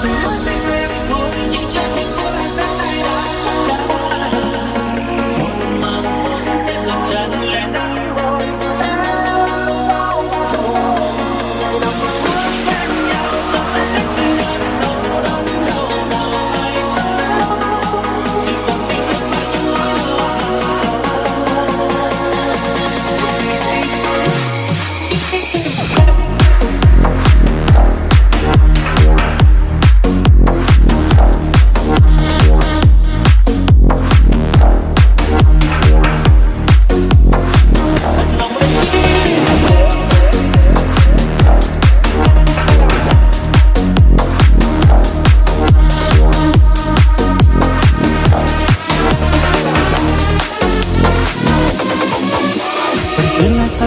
Oh,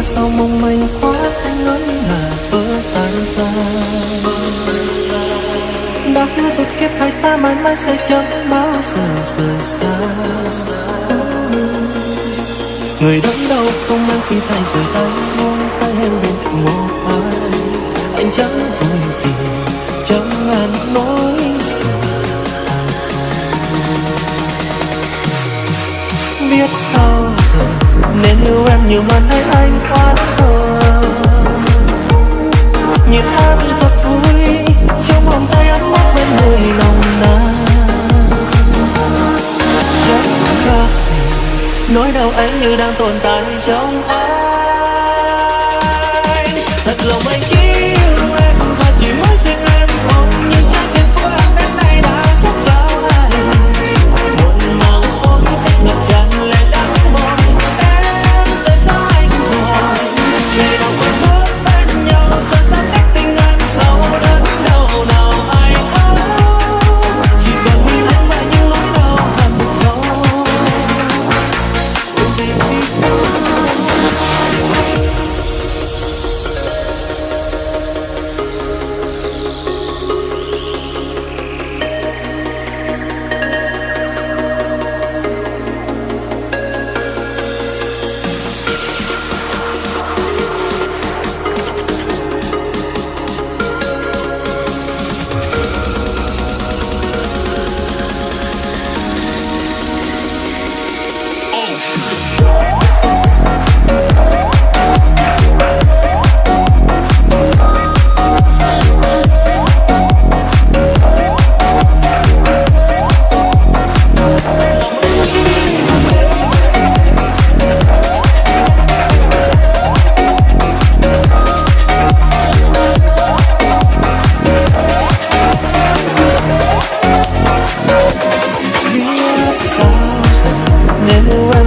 sao mong manh quá anh nói là vỡ tan ra. Đã hứa rốt kiếp hai ta mãi mãi sẽ chẳng bao giờ rời xa. Người đớn đau không mang khi tay rời tay muốn tay em bên cạnh một ai. Anh chẳng vui gì, chẳng ăn nói nên yêu em nhiều hơn hay anh oán hờn nhìn em thật vui, trong vòng tay ấm áp bên người nồng nàn. Chẳng khác gì nỗi đau anh như đang tồn tại trong anh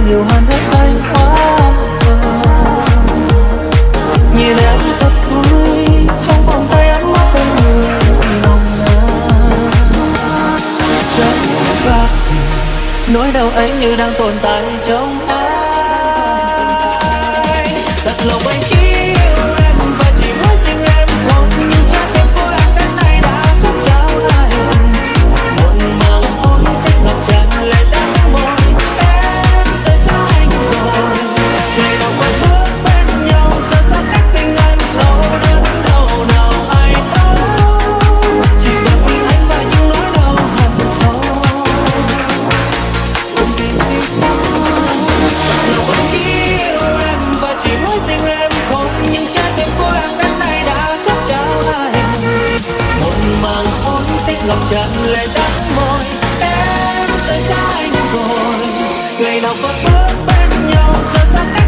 nhiều hơn hết anh quá. Nhìn em thật vui, trong vòng tay ấm áp bên người. Nồng nàn chẳng khác gì, nỗi đau ấy như đang tồn tại trong ngày nào có bước bên nhau giờ xa cách